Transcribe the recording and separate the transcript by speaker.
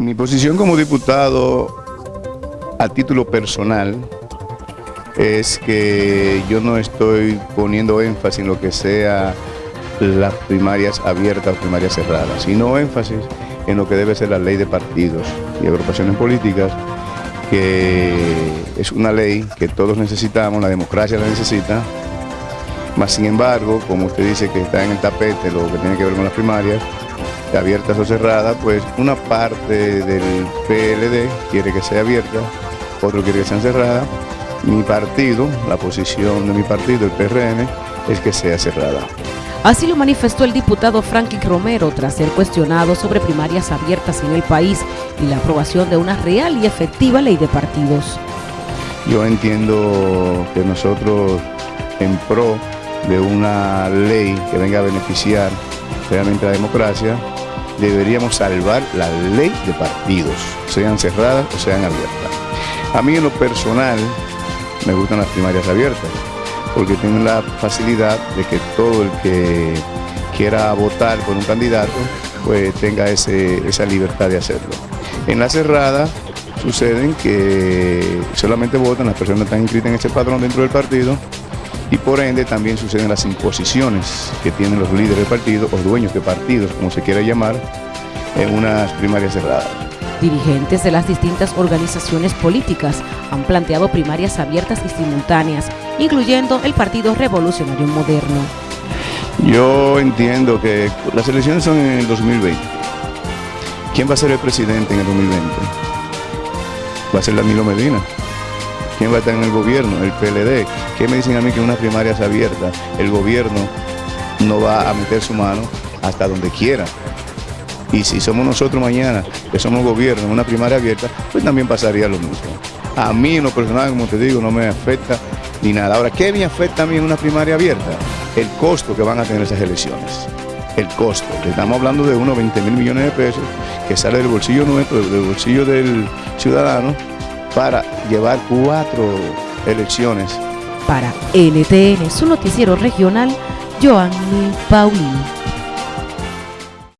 Speaker 1: Mi posición como diputado a título personal es que yo no estoy poniendo énfasis en lo que sea las primarias abiertas o primarias cerradas, sino énfasis en lo que debe ser la ley de partidos y agrupaciones políticas, que es una ley que todos necesitamos, la democracia la necesita, más sin embargo, como usted dice que está en el tapete lo que tiene que ver con las primarias, abiertas o cerradas, pues una parte del PLD quiere que sea abierta, otro quiere que sea cerrada. Mi partido, la posición de mi partido, el PRM, es que sea cerrada.
Speaker 2: Así lo manifestó el diputado Franklin Romero tras ser cuestionado sobre primarias abiertas en el país y la aprobación de una real y efectiva ley de partidos.
Speaker 1: Yo entiendo que nosotros en pro de una ley que venga a beneficiar realmente la democracia, deberíamos salvar la ley de partidos, sean cerradas o sean abiertas. A mí en lo personal me gustan las primarias abiertas, porque tienen la facilidad de que todo el que quiera votar por un candidato, pues tenga esa libertad de hacerlo. En la cerrada suceden que solamente votan las personas que están inscritas en ese padrón dentro del partido y por ende también suceden las imposiciones que tienen los líderes del partido o dueños de partidos, como se quiera llamar, en unas primarias cerradas.
Speaker 2: Dirigentes de las distintas organizaciones políticas han planteado primarias abiertas y simultáneas, incluyendo el Partido Revolucionario Moderno.
Speaker 1: Yo entiendo que las elecciones son en el 2020. ¿Quién va a ser el presidente en el 2020? Va a ser Danilo Medina. ¿Quién va a estar en el gobierno? El PLD. ¿Qué me dicen a mí que una primaria es abierta? El gobierno no va a meter su mano hasta donde quiera. Y si somos nosotros mañana, que somos gobierno, en una primaria abierta, pues también pasaría lo mismo. A mí en lo personal, como te digo, no me afecta ni nada. Ahora, ¿qué me afecta a mí en una primaria abierta? El costo que van a tener esas elecciones. El costo. Estamos hablando de unos 20 mil millones de pesos que sale del bolsillo nuestro, del bolsillo del ciudadano, para llevar cuatro elecciones.
Speaker 2: Para NTN, su noticiero regional, Joanny Paulino.